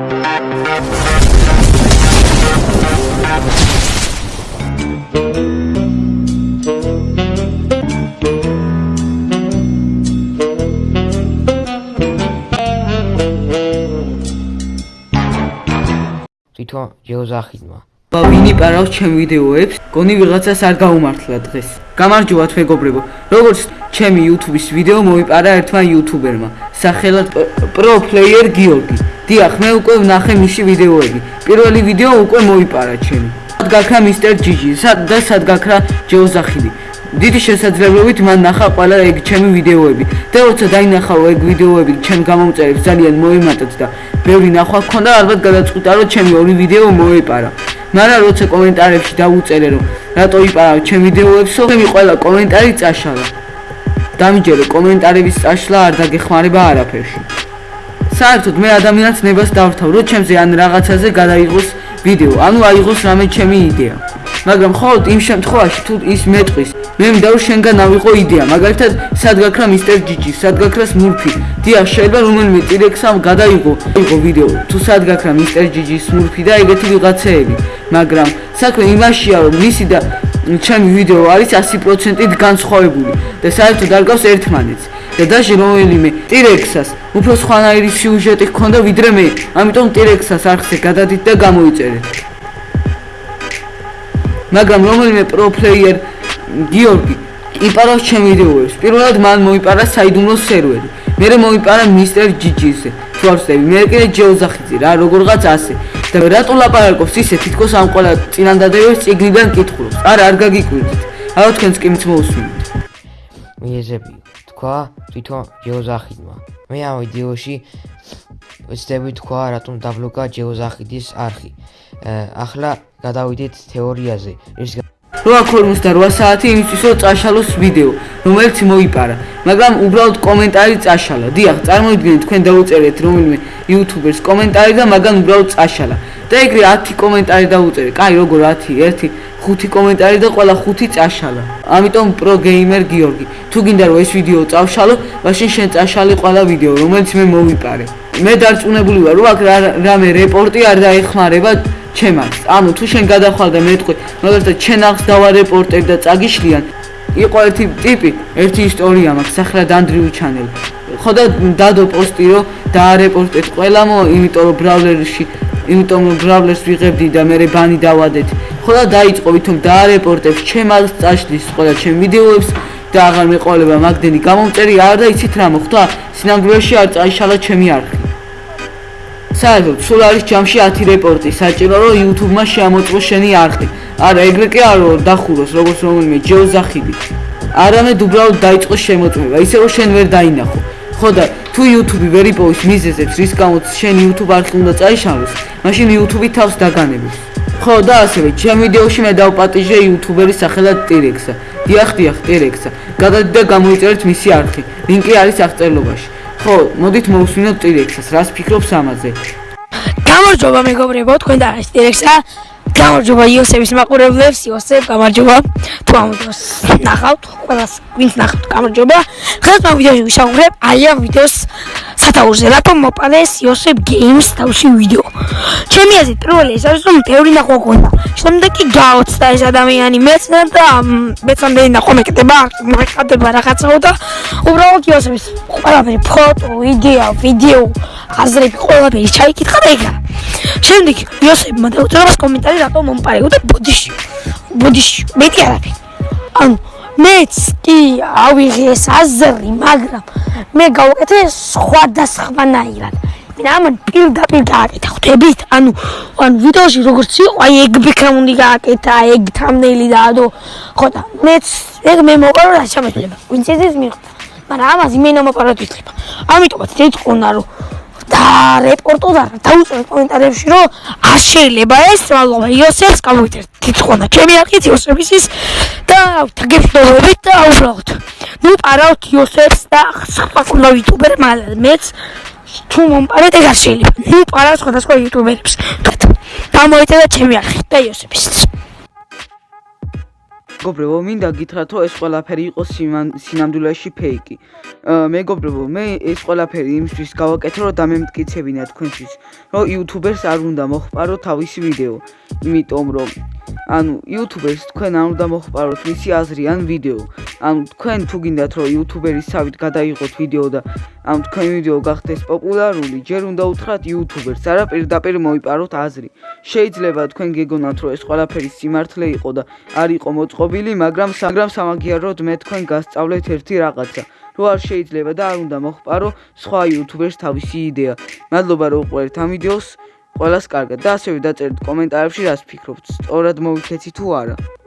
თვითონ ჯეოზახიდმა ბა ვინი პარავს ჩემ ვიდეოებს? გონი ვიღაცას არ გაუმართლა დღეს. გამარჯობათ მეგობრებო. როგორც ჩემი YouTube-ის ვიდეო მოიპარა ერთმა YouTuber-მა, სახელად Pro Player Georgi. დიახ, მე უკვე ვნახე მისი ვიდეოები. პირველი ვიდეო უკვე მოიპარა ჩემი. სად გაქრა Mr. Gigi? სად და სად გაქრა ჯეოზახიდი? დიდი შესაძლებლობით მან ნახა ყველა ეგ ჩემი ვიდეოები და როცა დაინახავ ეგ ვიდეოები ჩემ გამომწერებს ძალიან მოიმატეთ და ბევრი ნახვა გქონდა ალბათ გადაწყვიტა რომ ჩემი ორი ვიდეო მოეპარა მაგრამ როცა კომენტარებში დავუწერე რომ რატო იპარა ჩემ ვიდეოებსო მე ყველა კომენტარი წაშალა დამიჯერო კომენტარების წაშლა არ დაგეხმარება არაფერში საერთოდ მე ადამიანს ნებას დავრთავ რომ ჩემზე ან რაღაცაზე გადაიღოს ვიდეო. ანუ აიღოს რამე ჩემი იდეა. მაგრამ ხოლმე იმ შემთხვევაში თუ ის მეტყვის მე მინდა რომ შენგან ავიღო იდეა. მაგალითად სად გაქრა მისტერ ჯიჯი სად გაქრა სმურფი. დიახ შეიძლება რომელიმე ტირექსამ გადაიღო იყო ვიდეო. თუ სად გაქრა მისტერ ჯიჯი სმურფი და ეგეთი ვიღაცეები. მაგრამ საქმე იმაშია რომ მისი და ჩემი ვიდეო არის 100%-ით განსხვავებული. და საერთოდ არ გავს ერთმანეთს და დაჟე რომელიმე ტირექსას უფრო სხვანაირი სიუჟეტი ჰქონდა ვიდრე მე ამიტომ ტირექსას არხზე გადადით და გამოიწერეთ მაგრამ რომელიმე პროფლეიერ გიორგი იპარავს ჩემ ვიდეოებს. პირველად მან მოიპარა საიდუმლო სერვერი. მერე მოიპარა მისტერ ჯიჯიზე. თორსები, მე კიდე ჯეოზახიძე რა, როგორღაც ასე. და რატო ლაპარაკობს ისე თითქოს ამ ყველა წინანდადებებს ციგნიდან კითხულობს. არა, არ გაგიკვირდით. აუ თქვენს კი მწმოუსვით. მიეზები თქვა თვითონ ჯეოზახიდმა. მე ამ ვიდეოში ვეცდები თქვა რატომ დაბლოკა ჯეოზახიდის არხი. ახლა გადავიდეთ თეორიაზე, რის 8:48 საათი იმისთვის, რომ წაშალოს ვიდეო, რომელიც მოიპარა, მაგრამ უბრალოდ კომენტარი წაშალა. დიახ, წარმოიდგინეთ, თქვენ დაუწერეთ რომელიმე YouTuber-ს კომენტარი და მაგან უბრალოდ წაშალა. და ეგრე 10 კომენტარი დაუწერე. კაი, როგორ 10, 1, 5 კომენტარი და ყველა 5 წაშალა. ამიტომ პრო გეიმერ გიორგი, თუ გინდა რომ ეს ვიდეო წავშალო, მაშინ შენ წაშალე ყველა ვიდეო, რომელიც მე მოვიპარე. მე დარწმუნებული ვარ, რომ აქ რამე რეპორტი არ დაეხმარება ჩემს ანუ თუ შენ გადახვალ და მეტყვი მაგალითად ჩემ აღს დავარეპორტებ და წაგიშლიან იყო ერთი ტიპი ერთი ისტორია მაქვს ახლა დანდრიუ ჩანელ ხო და დადო პოსტი რომ დაარეპორტეთ ყველამო იმიტომ რომ ბრავლერში იმიტომ რომ ბრავლერს ვიღებდი და მე ბანი დავადეთ. ხო და დაიწყო ვითომ დაარეპორტებ ჩემ აღს წაშლის ყველა ჩემ ვიდეოებს და აღარ მეყოლება მაგდენი გამომწერი. არ და იცით რა მოხდა სინამდვილეში არ წაიშალა ჩემი არხი საერთოდ სულ არის ჯამში 10 რეპორტი. საჭირო რომ YouTube-მა შეამოწმოს შენი არხი. არა ეგრე კი არ რომ დახუროს როგორც რომელიმე ჯეოზახიდი არამედ უბრალოდ დაიწყოს შემოწმება. ისე რომ შენ ვერ დაინახო. ხო და თუ YouTube ვერ იპოვის მიზეზებს რის გამოც შენ YouTube არხი უნდა წაიშალოს მაშინ YouTube თავს დაგანებებს. ხო და ასევე ჩემ ვიდეოში მე დავპატიჟე YouTuber-ის სახელად T-Rex-ა. დიახ დიახ T-Rex-ა. გადადი და გამოიწერეთ მისი არხი. ლინკი არის აღწერილობაში ხო, მოდით მოусვინოთ ტირექსას. რას ფიქრობს ამაზე? გამარჯობა მეგობრებო, თქვენ და ეს ტირექსა. გამარჯობა იოსების მაყურებლებს, იოსებ, გამარჯობა. თუ ამ ვიდეოს ნახავთ, ყველას ვინც ნახავთ, გამარჯობა. ხელს ამ ვიდეოში ვისაუბრებ, აი ამ ვიდეოს სათაურზე, რატომ მოპადეს იოსებ გეიმს თავში ვიდეო. ჩემი აზრით, პირველი ეს არის, რომ თეორი ნახვა გქონდა. შემდეგ კი გაოცდა ეს ადამიანი მეც და მეც ამდენი ნახვა მეკეთება, მეკეთება რაღაცაო და უბრალოდ იოსების ყველაფერი ფოტო, იდეა, ვიდეო, აზრები ყველაფერი ჩაიკითხა და ეგრა. შემდეგ იოსებმა დაუწერა კომენტარი რატომ მომპარეო და ბოდიში. ბოდიში, მეტი არაფერი. ანუ მეც კი ავიღე ეს აზრი, მაგრამ მე გავაკეთე სხვადასხვანაირად. ამან პირდაპირ გააკეთა ხვდებით? ანუ ან ვიდეოში როგორც იყო, აი ეგ ბიქრა უნდა გააკეთა, ეგ თამნელი დაადო. ხო და მეც ეგ მე მოყარო რა შემეძლება. ვინც ეს მიხვდა. მაგრამ ამაზე მე ნომაპარად ვიწება. ამიტომაც ეწყონა რომ და რეპორტო და დაუწერე კომენტარებში რომ არ შეიძლება ეს მალობა იოსებს გამოიწერეთ თითქონა ჩემი არქით იოსების ის და თგებდობებით და უბრალოდ. ნუ პარავთ იოსებს და სხვა ყველა იუტუბერ მეც თუ მომპარეთ ეგ არ შეიძლება. ნუ პარავ სხვადასხვა იუტუბერებს და მოიწერეთ ჩემი არქით და იოსების მეგობრებო, მინდა გითხრათ, რომ ეს ყველაფერი იყო სინამდვილეში ფეიკი. მეგობრებო, მე ეს ყველაფერი იმისთვის გავაკეთე, რომ დამემტკიცებინა თქვენთვის, რომ იუთუბერს არ უნდა მოხპარო თავისი ვიდეო, იმიტომ რომ ანუ იუთუბერს თქვენ არ უნდა მოხპაროთ მისი აზრი ან ვიდეო. ანუ თქვენ თუ გინდათ, რომ იუთუბერის სავით გადაიღოთ ვიდეო და ანუ თქვენ ვიდეო გახდეს პოპულარული, ჯერ უნდა უთხრათ იუთუბერს, არა პირდაპირ მოიპაროთ აზრი. შეიძლება თქვენ გეგონათ, რომ ეს ყველაფერი სიმართლე იყო და არ იყო მოწყობილი, მაგრამ მაგრამ სამაგიეროდ მე თქვენ გასწავლეთ ერთი რაღაცა. რო არ შეიძლება და არ უნდა მოხპარო სხვა იუთუბერს თავისი იდეა. მადლობა რომ უყურეთ ამ ვიდეოს. ყველას კარგად და ასევე დაწერთ კომენტარებში რას ფიქრობთ. სწორად მოვიქეცი თუ არა.